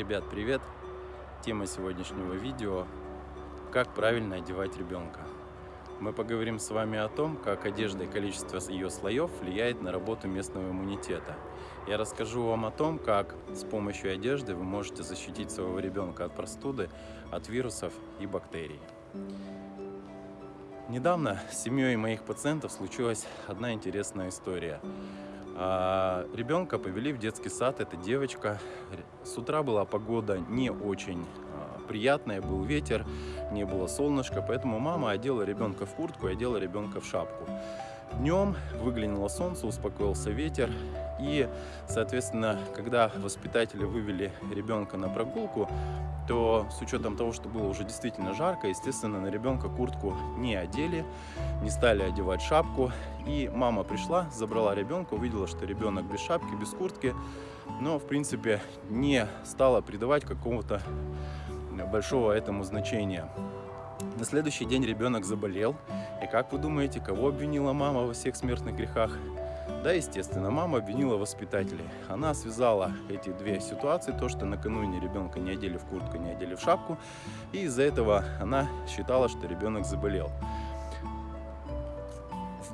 Ребят, привет! Тема сегодняшнего видео – как правильно одевать ребенка. Мы поговорим с вами о том, как одежда и количество ее слоев влияет на работу местного иммунитета. Я расскажу вам о том, как с помощью одежды вы можете защитить своего ребенка от простуды, от вирусов и бактерий. Недавно с семьей моих пациентов случилась одна интересная история. А, ребенка повели в детский сад, это девочка. С утра была погода не очень а, приятная, был ветер, не было солнышка, поэтому мама одела ребенка в куртку и одела ребенка в шапку. Днем выглянуло солнце, успокоился ветер, и, соответственно, когда воспитатели вывели ребенка на прогулку, то с учетом того, что было уже действительно жарко, естественно, на ребенка куртку не одели, не стали одевать шапку. И мама пришла, забрала ребенка, увидела, что ребенок без шапки, без куртки, но, в принципе, не стала придавать какого-то большого этому значения. На следующий день ребенок заболел. И как вы думаете, кого обвинила мама во всех смертных грехах? Да, естественно, мама обвинила воспитателей. Она связала эти две ситуации, то, что накануне ребенка не одели в куртку, не одели в шапку, и из-за этого она считала, что ребенок заболел.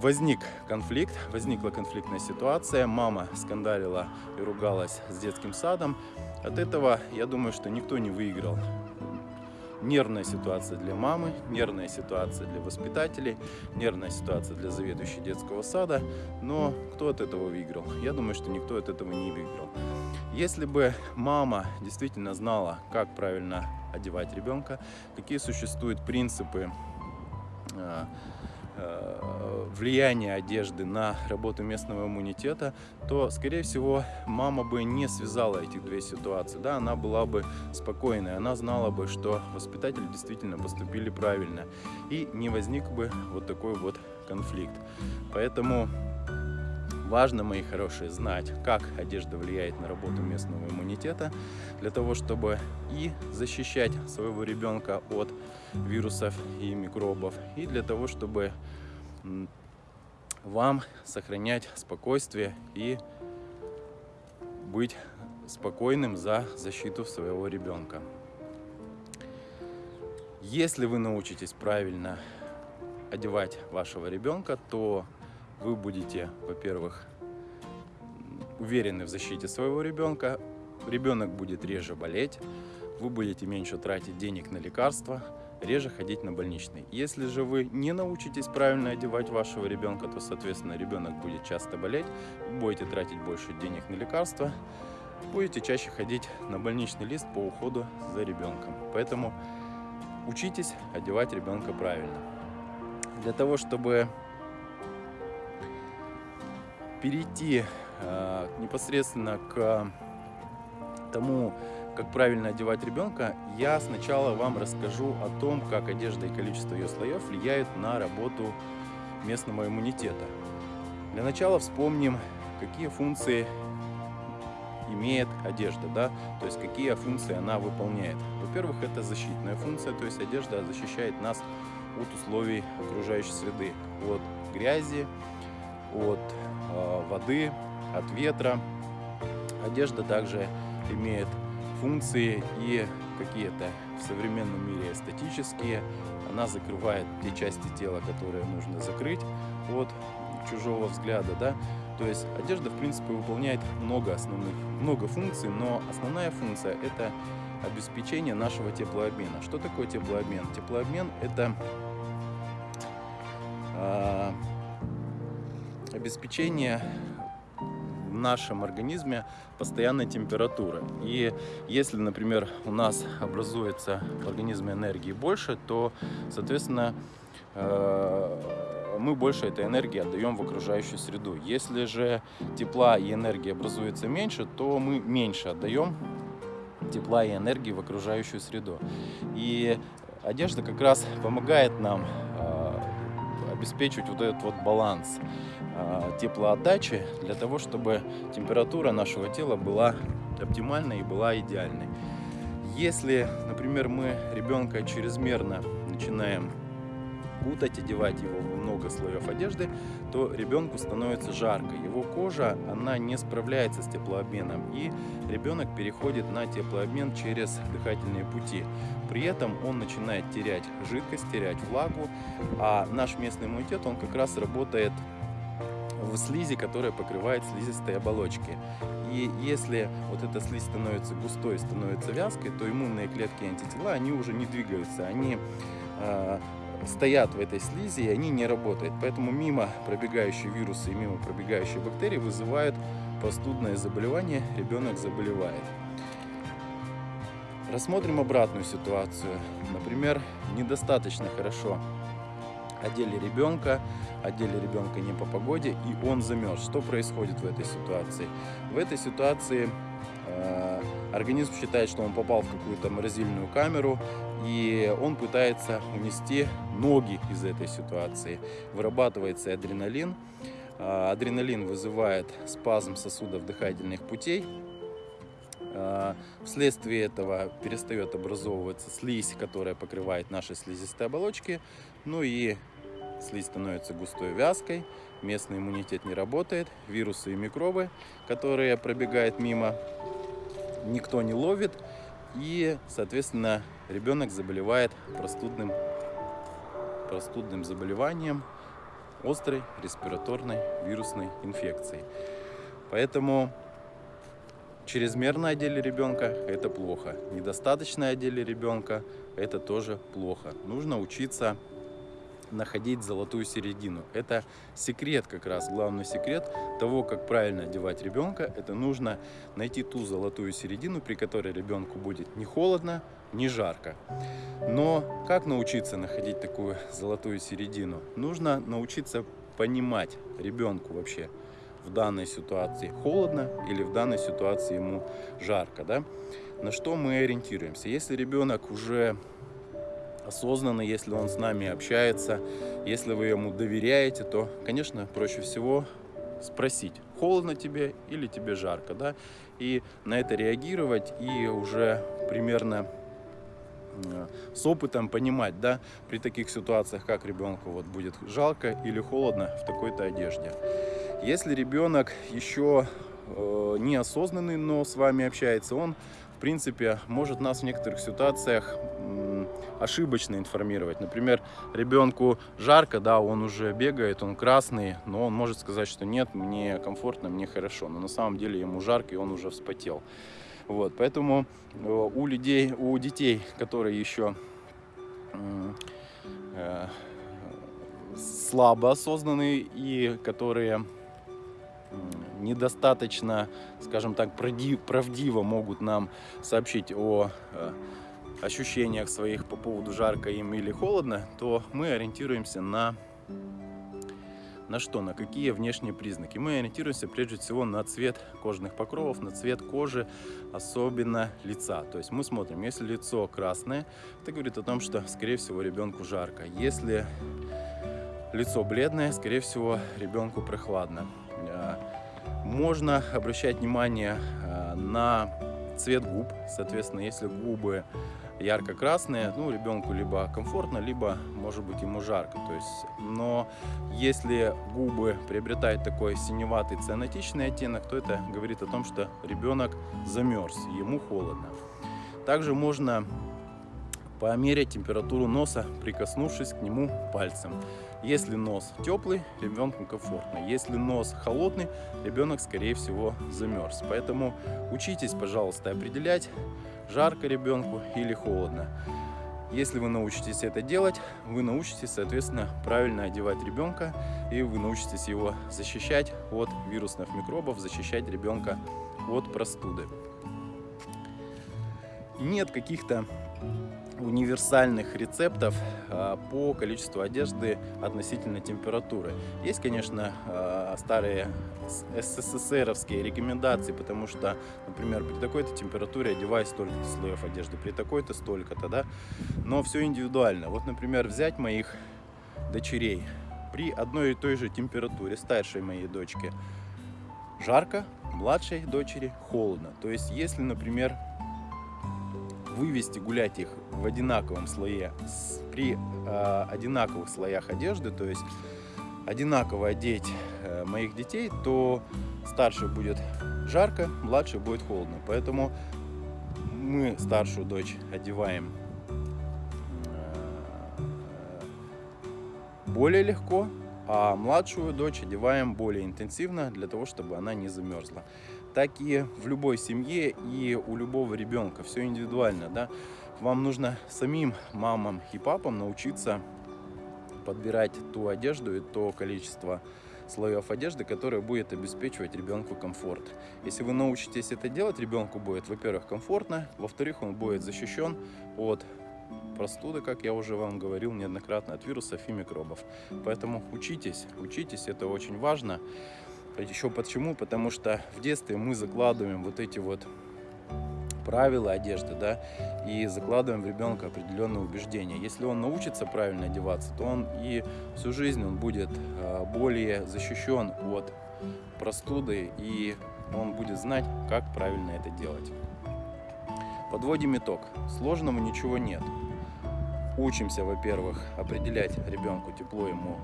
Возник конфликт, возникла конфликтная ситуация, мама скандалила и ругалась с детским садом. От этого, я думаю, что никто не выиграл нервная ситуация для мамы, нервная ситуация для воспитателей, нервная ситуация для заведующей детского сада. Но кто от этого выиграл? Я думаю, что никто от этого не выиграл. Если бы мама действительно знала, как правильно одевать ребенка, какие существуют принципы а, влияние одежды на работу местного иммунитета, то, скорее всего, мама бы не связала этих две ситуации. Да, она была бы спокойной, она знала бы, что воспитатели действительно поступили правильно. И не возник бы вот такой вот конфликт. Поэтому Важно, мои хорошие, знать, как одежда влияет на работу местного иммунитета, для того, чтобы и защищать своего ребенка от вирусов и микробов, и для того, чтобы вам сохранять спокойствие и быть спокойным за защиту своего ребенка. Если вы научитесь правильно одевать вашего ребенка, то вы будете, во-первых, уверены в защите своего ребенка, ребенок будет реже болеть, вы будете меньше тратить денег на лекарства, реже ходить на больничный. Если же вы не научитесь правильно одевать вашего ребенка, то, соответственно, ребенок будет часто болеть, будете тратить больше денег на лекарства, будете чаще ходить на больничный лист по уходу за ребенком. Поэтому учитесь одевать ребенка правильно. Для того, чтобы перейти э, непосредственно к тому, как правильно одевать ребенка, я сначала вам расскажу о том, как одежда и количество ее слоев влияют на работу местного иммунитета. Для начала вспомним, какие функции имеет одежда, да, то есть какие функции она выполняет. Во-первых, это защитная функция, то есть одежда защищает нас от условий окружающей среды, от грязи, от э, воды, от ветра. Одежда также имеет функции и какие-то в современном мире эстетические. Она закрывает те части тела, которые нужно закрыть от чужого взгляда. Да? То есть одежда, в принципе, выполняет много основных, много функций, но основная функция – это обеспечение нашего теплообмена. Что такое теплообмен? Теплообмен – это э, обеспечение в нашем организме постоянной температуры. И если, например, у нас образуется в организме энергии больше, то, соответственно, э, мы больше этой энергии отдаем в окружающую среду. Если же тепла и энергии образуется меньше, то мы меньше отдаем тепла и энергии в окружающую среду. И одежда как раз помогает нам обеспечивать вот этот вот баланс э, теплоотдачи для того, чтобы температура нашего тела была оптимальной и была идеальной. Если, например, мы ребенка чрезмерно начинаем кутать, одевать его в много слоев одежды, то ребенку становится жарко. Его кожа, она не справляется с теплообменом, и ребенок переходит на теплообмен через дыхательные пути. При этом он начинает терять жидкость, терять влагу, а наш местный иммунитет, он как раз работает в слизи, которая покрывает слизистые оболочки. И если вот эта слизь становится густой, становится вязкой, то иммунные клетки и антитела, они уже не двигаются, они э, стоят в этой слизи, и они не работают. Поэтому мимо пробегающие вирусы и мимо пробегающие бактерии вызывают простудное заболевание, ребенок заболевает. Рассмотрим обратную ситуацию. Например, недостаточно хорошо одели ребенка, одели ребенка не по погоде, и он замерз. Что происходит в этой ситуации? В этой ситуации э, организм считает, что он попал в какую-то морозильную камеру, и он пытается унести ноги из этой ситуации. Вырабатывается адреналин. Э, адреналин вызывает спазм сосудов дыхательных путей, э, Вследствие этого перестает образовываться слизь, которая покрывает наши слизистые оболочки. Ну и слизь становится густой вязкой, местный иммунитет не работает, вирусы и микробы, которые пробегают мимо, никто не ловит, и, соответственно, ребенок заболевает простудным, простудным заболеванием, острой респираторной вирусной инфекцией. Поэтому чрезмерно одели ребенка – это плохо. Недостаточно одели ребенка – это тоже плохо. Нужно учиться находить золотую середину. Это секрет как раз, главный секрет того, как правильно одевать ребенка. Это нужно найти ту золотую середину, при которой ребенку будет не холодно, не жарко. Но как научиться находить такую золотую середину? Нужно научиться понимать ребенку вообще в данной ситуации холодно или в данной ситуации ему жарко. Да? На что мы ориентируемся? Если ребенок уже осознанно, если он с нами общается, если вы ему доверяете, то, конечно, проще всего спросить, холодно тебе или тебе жарко, да, и на это реагировать и уже примерно с опытом понимать, да, при таких ситуациях, как ребенку вот будет жалко или холодно в такой-то одежде. Если ребенок еще э, неосознанный, но с вами общается, он, в принципе, может нас в некоторых ситуациях ошибочно информировать. Например, ребенку жарко, да, он уже бегает, он красный, но он может сказать, что нет, мне комфортно, мне хорошо. Но на самом деле ему жарко, и он уже вспотел. Вот, поэтому э, у людей, у детей, которые еще э, слабо осознанные и которые недостаточно, скажем так, правдиво могут нам сообщить о э, ощущениях своих по поводу жарко им или холодно, то мы ориентируемся на на что, на какие внешние признаки. Мы ориентируемся прежде всего на цвет кожных покровов, на цвет кожи, особенно лица. То есть мы смотрим, если лицо красное, это говорит о том, что, скорее всего, ребенку жарко. Если лицо бледное, скорее всего, ребенку прохладно. А, можно обращать внимание а, на цвет губ. Соответственно, если губы ярко-красные, ну, ребенку либо комфортно, либо, может быть, ему жарко. То есть, но если губы приобретают такой синеватый цианотичный оттенок, то это говорит о том, что ребенок замерз, ему холодно. Также можно померять температуру носа, прикоснувшись к нему пальцем. Если нос теплый, ребенку комфортно. Если нос холодный, ребенок, скорее всего, замерз. Поэтому учитесь, пожалуйста, определять, жарко ребенку или холодно. Если вы научитесь это делать, вы научитесь, соответственно, правильно одевать ребенка, и вы научитесь его защищать от вирусных микробов, защищать ребенка от простуды. Нет каких-то универсальных рецептов а, по количеству одежды относительно температуры. Есть, конечно, а, старые СССРовские рекомендации, потому что, например, при такой-то температуре одевай столько-то слоев одежды, при такой-то столько-то, да, но все индивидуально. Вот, например, взять моих дочерей при одной и той же температуре, старшей моей дочке жарко, младшей дочери холодно. То есть, если, например, вывести гулять их в одинаковом слое, при э, одинаковых слоях одежды, то есть одинаково одеть э, моих детей, то старший будет жарко, младший будет холодно. Поэтому мы старшую дочь одеваем э, более легко, а младшую дочь одеваем более интенсивно для того, чтобы она не замерзла. Так и в любой семье и у любого ребенка все индивидуально, да. Вам нужно самим мамам и папам научиться подбирать ту одежду и то количество слоев одежды, которое будет обеспечивать ребенку комфорт. Если вы научитесь это делать, ребенку будет, во-первых, комфортно, во-вторых, он будет защищен от простуды, как я уже вам говорил неоднократно, от вирусов и микробов. Поэтому учитесь, учитесь, это очень важно. Еще почему? Потому что в детстве мы закладываем вот эти вот правила одежды, да, и закладываем в ребенка определенные убеждения. Если он научится правильно одеваться, то он и всю жизнь он будет э, более защищен от простуды, и он будет знать, как правильно это делать. Подводим итог. Сложного ничего нет. Учимся, во-первых, определять ребенку тепло ему,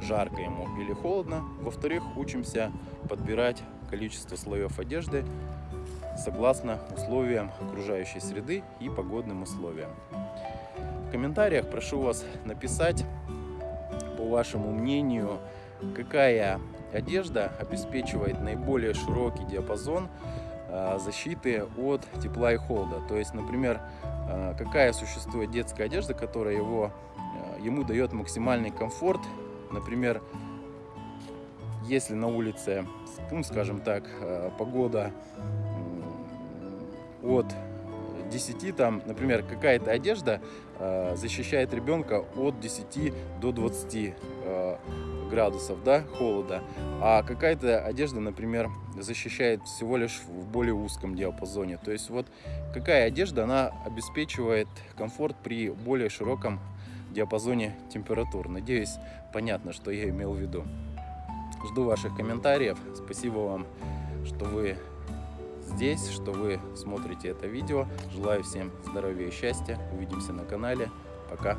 жарко ему или холодно. Во-вторых, учимся подбирать количество слоев одежды согласно условиям окружающей среды и погодным условиям. В комментариях прошу вас написать, по вашему мнению, какая одежда обеспечивает наиболее широкий диапазон защиты от тепла и холода. То есть, например, э, какая существует детская одежда, которая его, э, ему дает максимальный комфорт. Например, если на улице, ну, скажем так, э, погода от 10, там, например, какая-то одежда э, защищает ребенка от 10 до 20 э, градусов да, холода, а какая-то одежда, например, защищает всего лишь в более узком диапазоне. То есть вот какая одежда, она обеспечивает комфорт при более широком диапазоне температур. Надеюсь, понятно, что я имел в виду. Жду ваших комментариев. Спасибо вам, что вы здесь, что вы смотрите это видео. Желаю всем здоровья и счастья. Увидимся на канале. Пока.